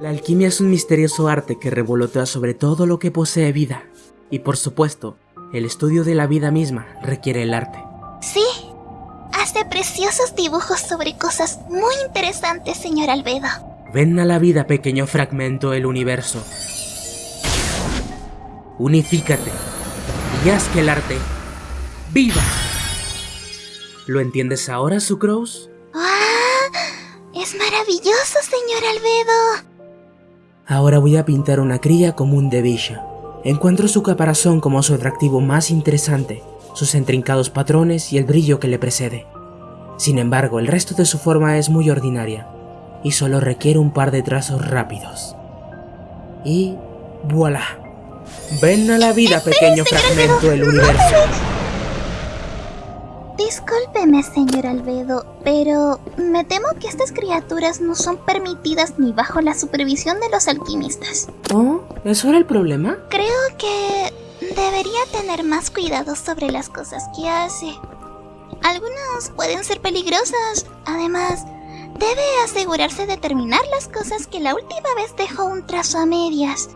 La alquimia es un misterioso arte que revolotea sobre todo lo que posee vida. Y por supuesto, el estudio de la vida misma requiere el arte. Sí, hace preciosos dibujos sobre cosas muy interesantes, señor Albedo. Ven a la vida, pequeño fragmento del universo. Unifícate y haz que el arte viva. ¿Lo entiendes ahora, Sucrose? ¡Ah! Es maravilloso, señor Albedo. Ahora voy a pintar una cría común de Villa. Encuentro su caparazón como su atractivo más interesante, sus intrincados patrones y el brillo que le precede. Sin embargo, el resto de su forma es muy ordinaria, y solo requiere un par de trazos rápidos. Y... voilà. Ven a la vida, pequeño fragmento del universo. Discúlpeme, señor Albedo, pero me temo que estas criaturas no son permitidas ni bajo la supervisión de los alquimistas. ¿Oh? ¿Eso era el problema? Creo que debería tener más cuidado sobre las cosas que hace. Algunas pueden ser peligrosas. Además, debe asegurarse de terminar las cosas que la última vez dejó un trazo a medias.